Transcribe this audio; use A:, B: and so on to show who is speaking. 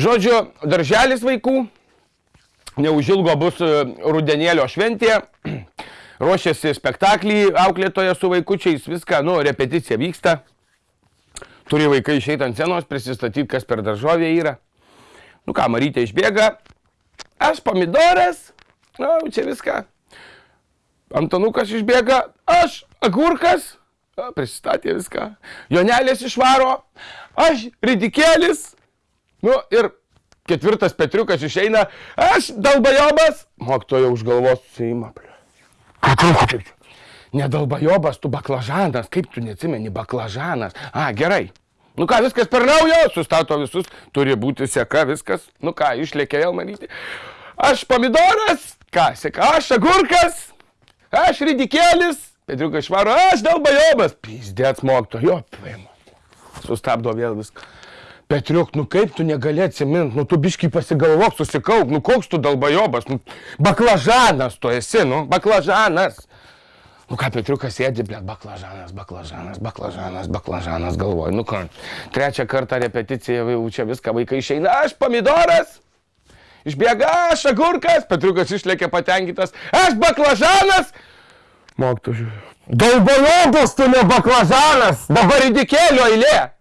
A: Žodžiu, darželis vaikų, neužilgo bus e, rudenėlio šventė, ruošiasi spektaklį auklėtoje su vaikučiais, viską, nu, repeticija vyksta. Turi vaikai išeiti ant scenos, prisistatyti, kas per daržovė yra. Nu ką, Marytė išbėga, aš pomidoras, nu, čia viską. Antanukas išbėga, aš agurkas, A, prisistatė viską. Jonelės išvaro, aš ridikėlis. Nu ir ketvirtas Petriukas išeina, aš dalbajobas. Mokytoja už galvos suima. Ne dalbajobas, tu baklažanas, kaip tu neatsimeni baklažanas. A, gerai. Nu ką, viskas per naujo, sustato visus, turi būti seka, viskas. Nu ką, išlėkė vėl manyti. Aš pomidoras, ką, seka, aš agurkas, aš ridikėlis, Petriukas švaro, aš dalbajobas. Pizdėts mokyto, jo, paima. Sustabdo vėl viską. Petriuk, nu kaip tu negali atsiminti, nu tu biškai pasigalvok, susikauk, nu koks tu dalbajobas, nu baklažanas tu esi, nu baklažanas. Nu ką, Petriukas sėdi, blėt, baklažanas, baklažanas, baklažanas, baklažanas, galvoju, nu ką, trečią kartą repeticija, jau čia viską vaikai išeina, aš pomidoras, išbėga, aš agurkas, Petriukas išlėkė patenkintas, aš baklažanas, Mokytojas. Dalbalobas tu ne baklažanas, dabar įdikėlio eilė.